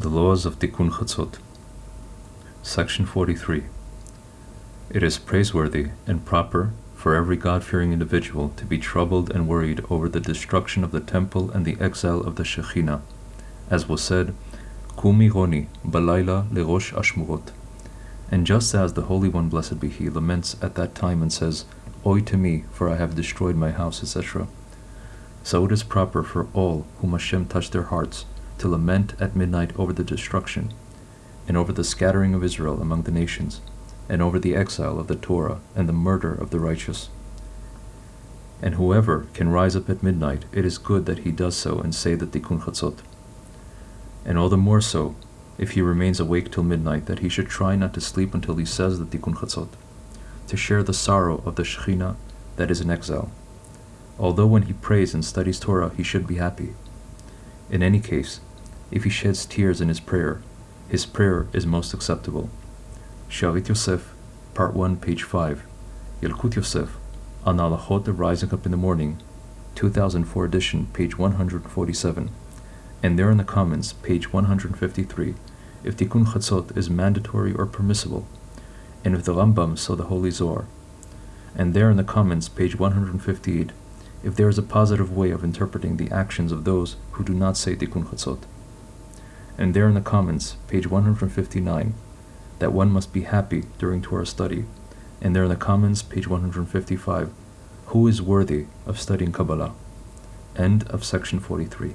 The Laws of Tikkun Chatzot Section 43 It is praiseworthy and proper for every God-fearing individual to be troubled and worried over the destruction of the temple and the exile of the Shekhinah, as was said, Kumi Roni, Balayla Lerosh Ashmurot. And just as the Holy One, blessed be He, laments at that time and says, Oi to me, for I have destroyed my house, etc., so it is proper for all whom Hashem touched their hearts to lament at midnight over the destruction, and over the scattering of Israel among the nations, and over the exile of the Torah and the murder of the righteous. And whoever can rise up at midnight, it is good that he does so and say the Tikkun Chatzot. And all the more so, if he remains awake till midnight, that he should try not to sleep until he says the Tikkun Chatzot, to share the sorrow of the Shekhinah that is in exile. Although when he prays and studies Torah, he should be happy. In any case, if he sheds tears in his prayer, his prayer is most acceptable. Sharit Yosef, Part 1, page 5. Yalkut Yosef, on Alachot of Rising Up in the Morning, 2004 edition, page 147. And there in the comments, page 153, if Tikkun Chatzot is mandatory or permissible, and if the Rambam saw the Holy Zohar. And there in the comments, page 158, if there is a positive way of interpreting the actions of those who do not say Tikkun Chatzot and there in the comments, page 159, that one must be happy during Torah study, and there in the comments, page 155, who is worthy of studying Kabbalah. End of section 43.